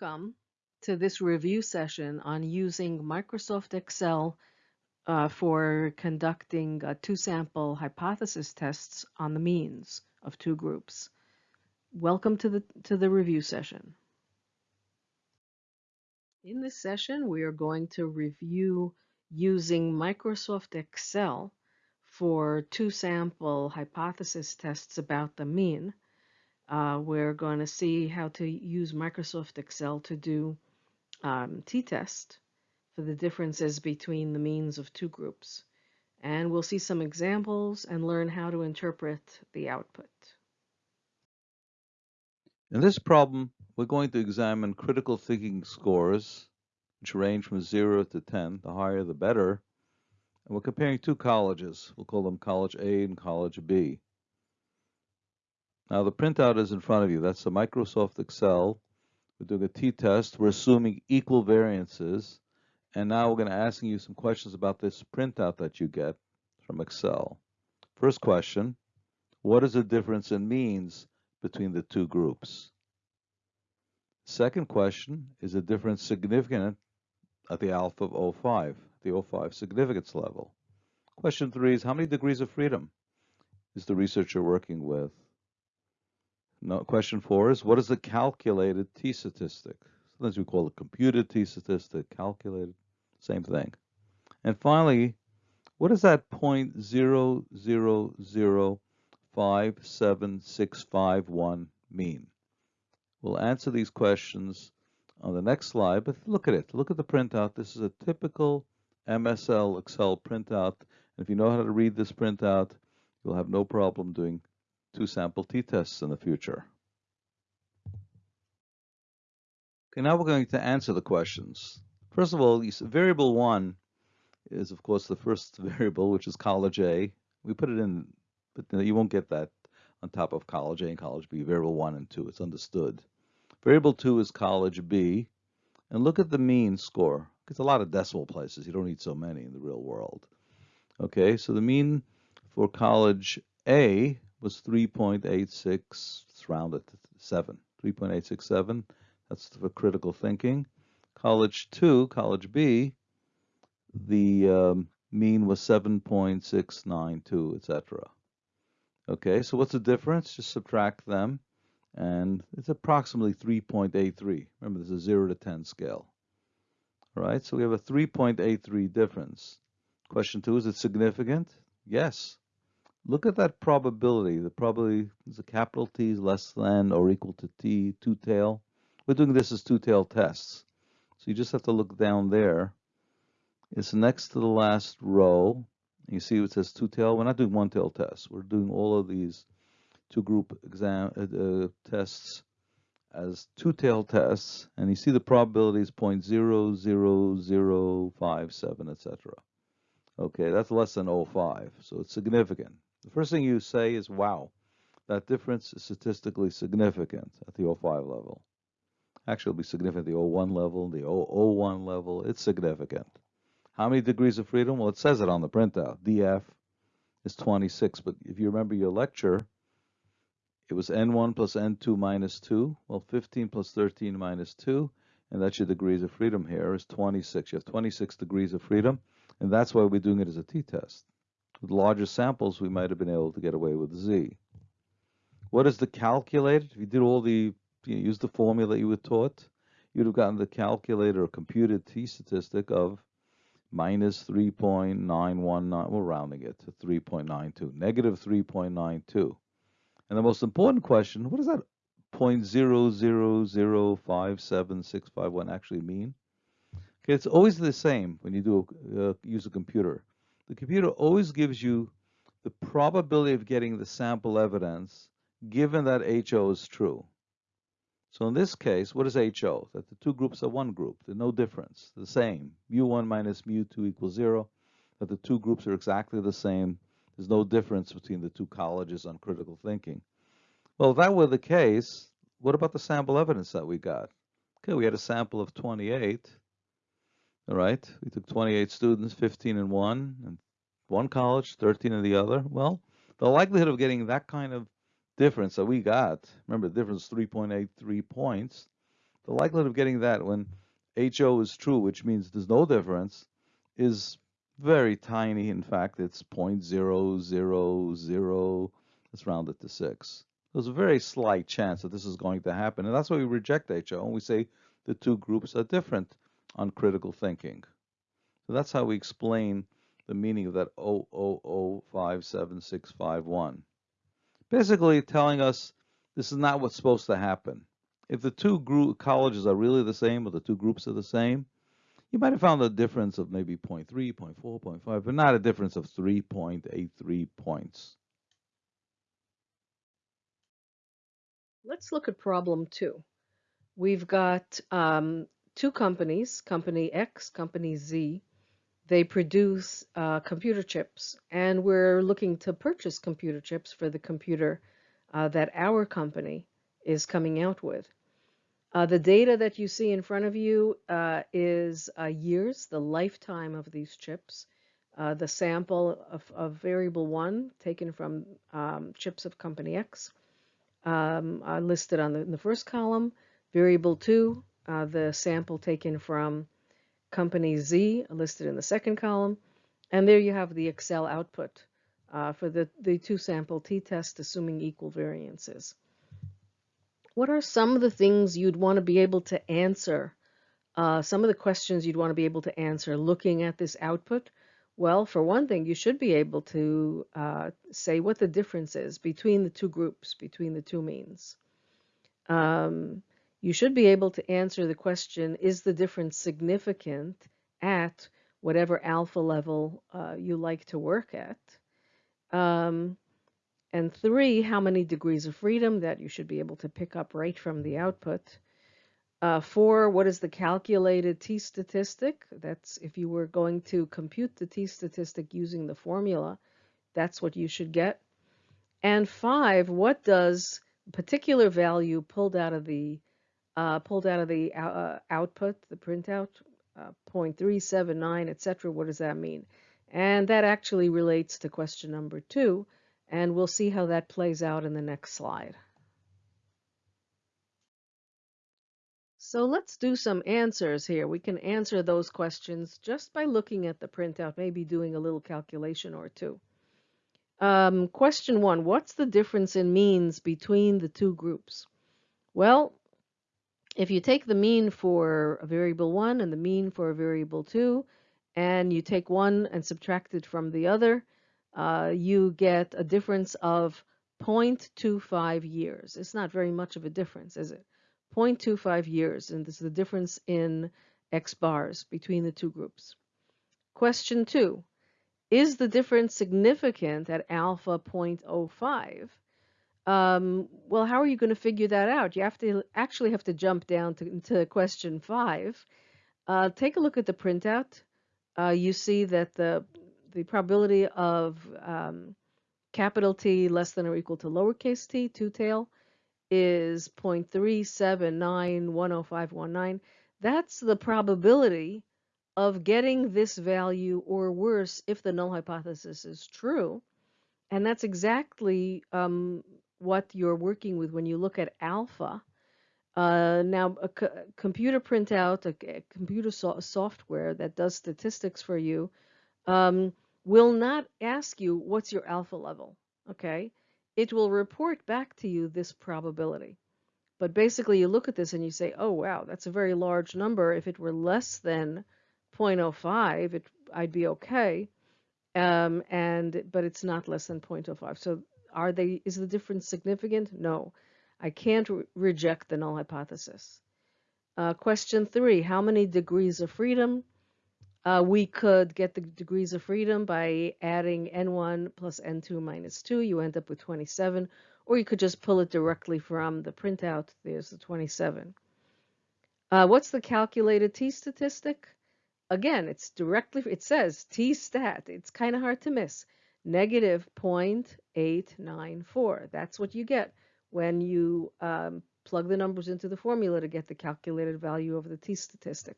Welcome to this review session on using Microsoft Excel uh, for conducting uh, two sample hypothesis tests on the means of two groups. Welcome to the, to the review session. In this session, we are going to review using Microsoft Excel for two sample hypothesis tests about the mean uh, we're going to see how to use Microsoft Excel to do um, t-test for the differences between the means of two groups. And we'll see some examples and learn how to interpret the output. In this problem, we're going to examine critical thinking scores, which range from 0 to 10. The higher, the better. And we're comparing two colleges. We'll call them College A and College B. Now the printout is in front of you. That's the Microsoft Excel. We're doing a t-test. We're assuming equal variances. And now we're going to ask you some questions about this printout that you get from Excel. First question, what is the difference in means between the two groups? Second question, is the difference significant at the alpha of 05, the 05 significance level? Question three is how many degrees of freedom is the researcher working with? No, question four is what is the calculated t-statistic? Sometimes we call it computed t-statistic, calculated, same thing. And finally, what does that point zero zero zero five seven six five one mean? We'll answer these questions on the next slide, but look at it. Look at the printout. This is a typical MSL Excel printout. And if you know how to read this printout, you'll have no problem doing two sample t-tests in the future. Okay, now we're going to answer the questions. First of all, variable one is of course the first variable, which is college A. We put it in, but you won't get that on top of college A and college B, variable one and two, it's understood. Variable two is college B, and look at the mean score. It's a lot of decimal places. You don't need so many in the real world. Okay, so the mean for college A was 3.86, it's rounded to 7, 3.867. That's for critical thinking. College 2, College B, the um, mean was 7.692, etc. Okay, so what's the difference? Just subtract them, and it's approximately 3.83. Remember, this is a 0 to 10 scale. All right, so we have a 3.83 difference. Question 2, is it significant? Yes. Look at that probability. The probability is a capital T is less than or equal to T, two-tail. We're doing this as two-tail tests. So you just have to look down there. It's next to the last row. You see it says two-tail. We're not doing one-tail tests. We're doing all of these two-group exam uh, uh, tests as two-tail tests. And you see the probability is 0 0.00057, etc. Okay, that's less than 0.5, so it's significant. The first thing you say is, wow, that difference is statistically significant at the 05 level. Actually, it'll be significant at the 01 level, the 001 level. It's significant. How many degrees of freedom? Well, it says it on the printout. DF is 26. But if you remember your lecture, it was N1 plus N2 minus 2. Well, 15 plus 13 minus 2. And that's your degrees of freedom here is 26. You have 26 degrees of freedom. And that's why we're doing it as a t-test. With larger samples, we might have been able to get away with Z. What is the calculated? If you did all the, you know, use the formula you were taught, you'd have gotten the calculator or computed t-statistic of minus 3.919, we're rounding it to 3.92, negative 3.92. And the most important question, what does that 0.0005761 actually mean? Okay, it's always the same when you do uh, use a computer the computer always gives you the probability of getting the sample evidence given that HO is true. So in this case, what is HO? That the two groups are one group. There's no difference. The same. Mu1 minus mu2 equals 0. That the two groups are exactly the same. There's no difference between the two colleges on critical thinking. Well, if that were the case, what about the sample evidence that we got? Okay, we had a sample of 28. All right, we took 28 students, 15 in one, and one college, 13 in the other. Well, the likelihood of getting that kind of difference that we got, remember the difference is 3.83 points, the likelihood of getting that when HO is true, which means there's no difference, is very tiny. In fact, it's 0.000, let's round it to 6. There's a very slight chance that this is going to happen, and that's why we reject HO, and we say the two groups are different on critical thinking. So that's how we explain the meaning of that 0005761. Basically telling us this is not what's supposed to happen. If the two group colleges are really the same or the two groups are the same, you might have found a difference of maybe 0 0.3, 0 0.4, 0 0.5, but not a difference of 3.83 points. Let's look at problem two. We've got um, two companies, company X, company Z. They produce uh, computer chips, and we're looking to purchase computer chips for the computer uh, that our company is coming out with. Uh, the data that you see in front of you uh, is uh, years, the lifetime of these chips. Uh, the sample of, of, variable one taken from um, chips of company X um, listed on the, the first column. Variable two, uh, the sample taken from company Z listed in the second column. And there you have the Excel output uh, for the, the two sample t-test assuming equal variances what are some of the things you'd want to be able to answer? Uh, some of the questions you'd want to be able to answer looking at this output? Well, for one thing, you should be able to uh, say what the difference is between the two groups, between the two means. Um, you should be able to answer the question, is the difference significant at whatever alpha level uh, you like to work at? Um, and three, how many degrees of freedom that you should be able to pick up right from the output. Uh, four, what is the calculated t-statistic? That's if you were going to compute the t-statistic using the formula, that's what you should get. And five, what does particular value pulled out of the uh, pulled out of the uh, output, the printout, uh, 0.379, etc. What does that mean? And that actually relates to question number two, and we'll see how that plays out in the next slide. So let's do some answers here. We can answer those questions just by looking at the printout, maybe doing a little calculation or two. Um, question one, what's the difference in means between the two groups? Well, if you take the mean for a variable one and the mean for a variable two, and you take one and subtract it from the other, uh, you get a difference of 0.25 years. It's not very much of a difference, is it? 0.25 years, and this is the difference in x bars between the two groups. Question two, is the difference significant at alpha 0.05? Um, well, how are you going to figure that out? You have to actually have to jump down to, to question five. Uh, take a look at the printout. Uh, you see that the the probability of um, capital T less than or equal to lowercase t, two tail, is 0.379105119. That's the probability of getting this value or worse if the null hypothesis is true. And that's exactly um, what you're working with when you look at alpha. Uh, now, a computer printout, a, a computer so software that does statistics for you, um, will not ask you what's your alpha level, okay? It will report back to you this probability. But basically you look at this and you say, oh wow, that's a very large number. If it were less than 0.05, it, I'd be okay. Um, and but it's not less than 0.05. So are they? Is the difference significant? No, I can't re reject the null hypothesis. Uh, question three: How many degrees of freedom? Uh, we could get the degrees of freedom by adding n1 plus n2 minus 2. You end up with 27. Or you could just pull it directly from the printout. There's the 27. Uh, what's the calculated t-statistic? Again, it's directly, it says t-stat. It's kind of hard to miss. Negative 0.894. That's what you get when you um, plug the numbers into the formula to get the calculated value of the t-statistic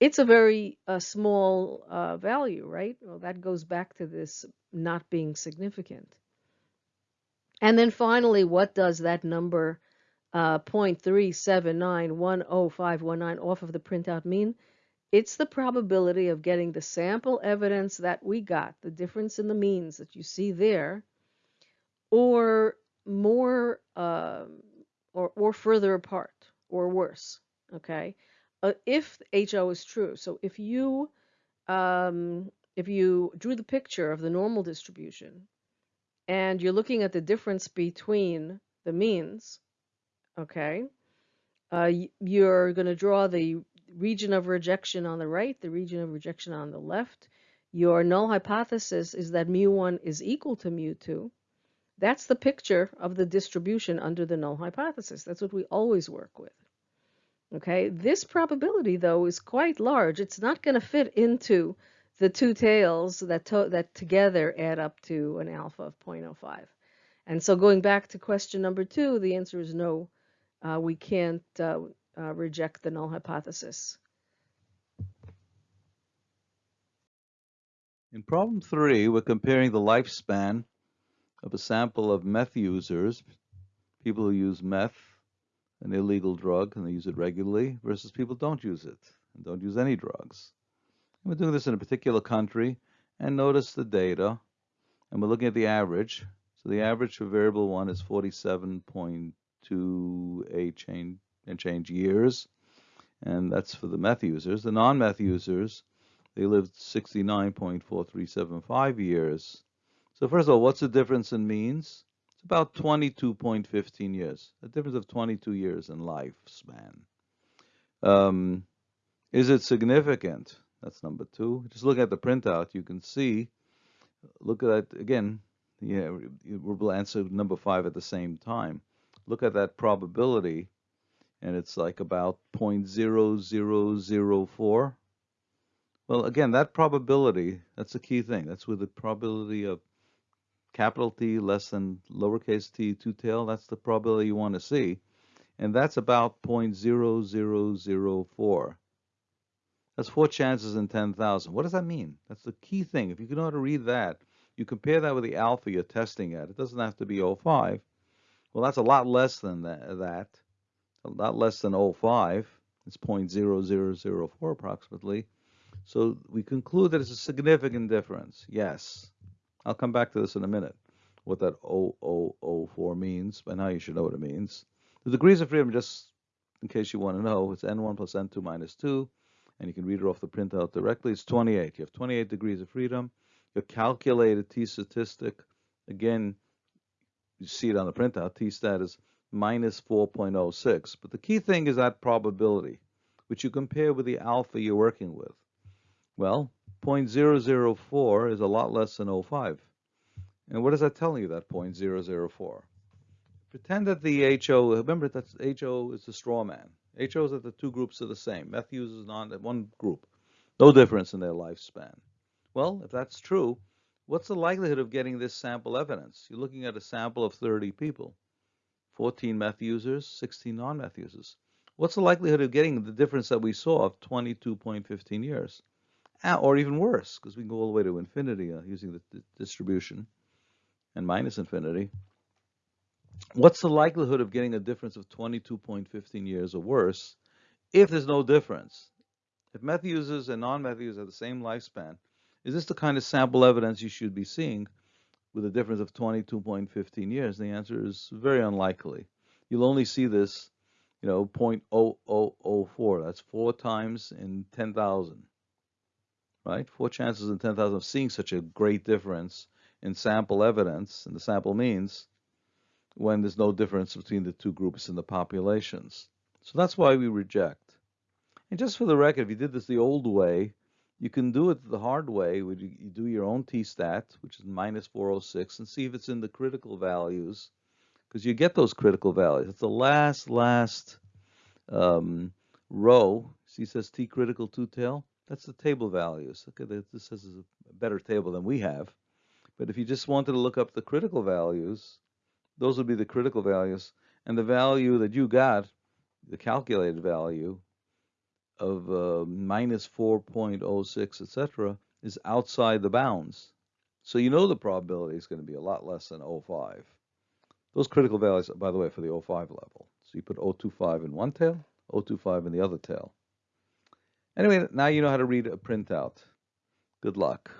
it's a very uh, small uh, value, right? Well, that goes back to this not being significant. And then finally, what does that number uh, 0.379105109 off of the printout mean, it's the probability of getting the sample evidence that we got, the difference in the means that you see there, or more um, or, or further apart or worse, okay? Uh, if HO is true. So if you um, if you drew the picture of the normal distribution and you're looking at the difference between the means, okay, uh, you're going to draw the region of rejection on the right, the region of rejection on the left. Your null hypothesis is that mu1 is equal to mu2. That's the picture of the distribution under the null hypothesis. That's what we always work with. Okay, this probability though is quite large. It's not going to fit into the two tails that, to that together add up to an alpha of 0.05. And so going back to question number two, the answer is no. Uh, we can't uh, uh, reject the null hypothesis. In problem three, we're comparing the lifespan of a sample of meth users, people who use meth, an illegal drug, and they use it regularly, versus people who don't use it and don't use any drugs. And We're doing this in a particular country, and notice the data, and we're looking at the average. So the average for variable one is 47.28 change and change years, and that's for the meth users. The non-meth users, they lived 69.4375 years. So first of all, what's the difference in means? It's about 22.15 years, a difference of 22 years in lifespan. Um, is it significant? That's number two. Just look at the printout, you can see, look at that again, yeah, we'll answer number five at the same time. Look at that probability, and it's like about 0.0004. Well, again, that probability, that's a key thing. That's with the probability of capital T less than lowercase t two tail. That's the probability you want to see. And that's about 0.0004. That's four chances in 10,000. What does that mean? That's the key thing. If you know how to read that, you compare that with the alpha you're testing at. It doesn't have to be 05. Well, that's a lot less than that a lot less than 05. It's 0.0004 approximately. So we conclude that it's a significant difference. Yes. I'll come back to this in a minute, what that 0004 means, and now you should know what it means. The degrees of freedom, just in case you want to know, it's n1 plus n2 minus 2 and you can read it off the printout directly, it's 28. You have 28 degrees of freedom. Your calculated t statistic, again, you see it on the printout, t stat is minus 4.06. But the key thing is that probability, which you compare with the alpha you're working with. Well, 0.004 is a lot less than 05. And what is that telling you, that 0.004? Pretend that the HO, remember that HO is the straw man. HO is that the two groups are the same. Meth users non one group. No difference in their lifespan. Well, if that's true, what's the likelihood of getting this sample evidence? You're looking at a sample of 30 people, 14 meth users, 16 non-meth users. What's the likelihood of getting the difference that we saw of 22.15 years? Ah, or even worse, because we can go all the way to infinity uh, using the distribution and minus infinity. What's the likelihood of getting a difference of 22.15 years or worse if there's no difference? If meth users and non-meth users have the same lifespan, is this the kind of sample evidence you should be seeing with a difference of 22.15 years? The answer is very unlikely. You'll only see this, you know, 0.0004. That's four times in 10,000, right? Four chances in 10,000 of seeing such a great difference in sample evidence and the sample means when there's no difference between the two groups in the populations. So that's why we reject. And just for the record, if you did this the old way, you can do it the hard way, where you, do your own t-stat, which is minus 406, and see if it's in the critical values, because you get those critical values. It's the last, last um, row. See, says t critical two tail. That's the table values. Okay, this is a better table than we have. But if you just wanted to look up the critical values, those would be the critical values. And the value that you got, the calculated value of uh, minus 4.06, etc., is outside the bounds. So you know the probability is going to be a lot less than 0.5. Those critical values, by the way, for the 0.5 level. So you put 025 in one tail, 025 in the other tail. Anyway, now you know how to read a printout. Good luck.